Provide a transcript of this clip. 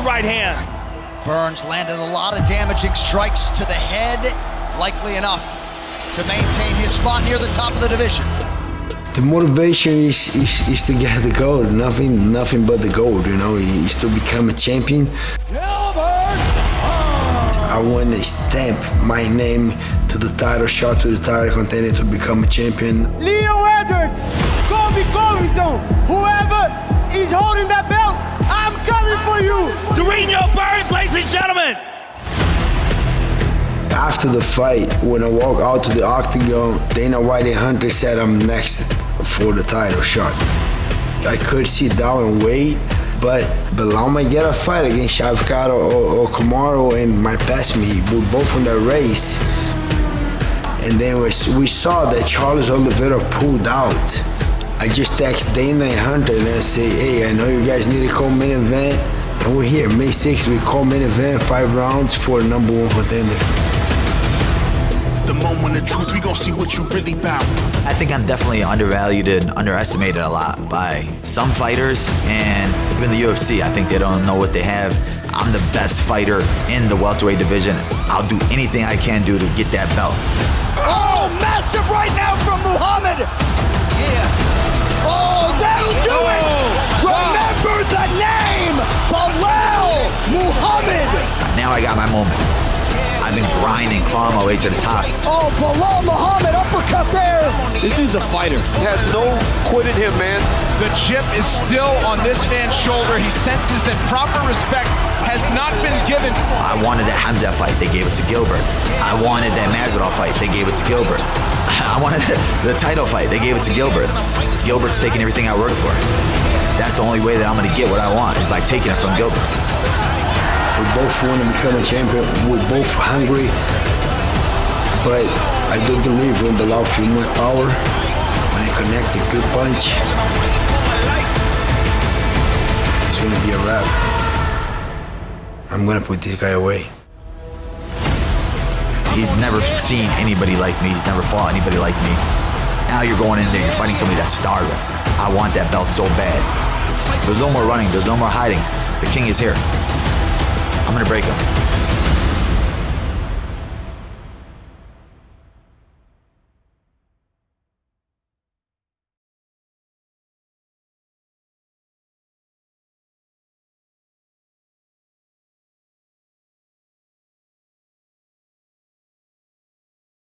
the right hand. Burns landed a lot of damaging strikes to the head, likely enough to maintain his spot near the top of the division. The motivation is, is, is to get the gold, nothing nothing but the gold, you know, is to become a champion. I want to stamp my name to the title shot, to the title contender to become a champion. Leon Edwards, Durinho Burns, ladies and gentlemen. After the fight, when I walk out to the octagon, Dana White and Hunter said I'm next for the title shot. I could sit down and wait, but Belal might get a fight against Shavkat or, or Kamaru and might pass me. We're both in that race. And then we, we saw that Charles Oliveira pulled out. I just text Dana and Hunter and I say, hey, I know you guys need a co-main event. And we're here, May 6th, we co-main event, five rounds for number one contender. The moment of truth, we gon' see what you really bout. I think I'm definitely undervalued and underestimated a lot by some fighters and even the UFC. I think they don't know what they have. I'm the best fighter in the welterweight division. I'll do anything I can do to get that belt. Oh, massive right now from Muhammad. Now I got my moment. I've been grinding, clawing my way to the top. Oh, Belal Muhammad uppercut there. This dude's a fighter. He Has no quit in him, man. The chip is still on this man's shoulder. He senses that proper respect has not been given. I wanted that Khamzat fight, they gave it to Gilbert. I wanted that Masvidal fight, they gave it to Gilbert. I wanted the, the title fight, they gave it to Gilbert. Gilbert's taking everything I worked for. That's the only way that I'm gonna get what I want, is by taking it from Gilbert. We both want to become a champion. We're both hungry. But I do believe when Belal feel more power, when I connect a good punch, it's going to be a wrap. I'm going to put this guy away. He's never seen anybody like me. He's never fought anybody like me. Now you're going in there, you're fighting somebody that's starving. I want that belt so bad. There's no more running, there's no more hiding. The king is here. I'm gonna break them.